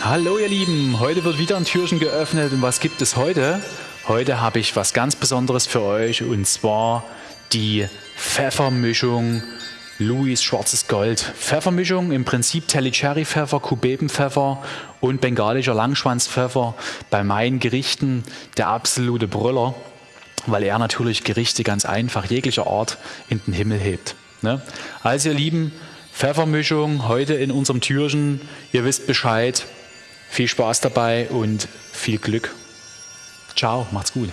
Hallo ihr Lieben, heute wird wieder ein Türchen geöffnet und was gibt es heute? Heute habe ich was ganz Besonderes für euch und zwar die Pfeffermischung Louis Schwarzes Gold. Pfeffermischung, im Prinzip Cherry Pfeffer, Kubebenpfeffer und bengalischer Langschwanzpfeffer. Bei meinen Gerichten der absolute Brüller, weil er natürlich Gerichte ganz einfach jeglicher Art in den Himmel hebt. Ne? Also ihr Lieben, Pfeffermischung heute in unserem Türchen. Ihr wisst Bescheid. Viel Spaß dabei und viel Glück. Ciao, macht's gut.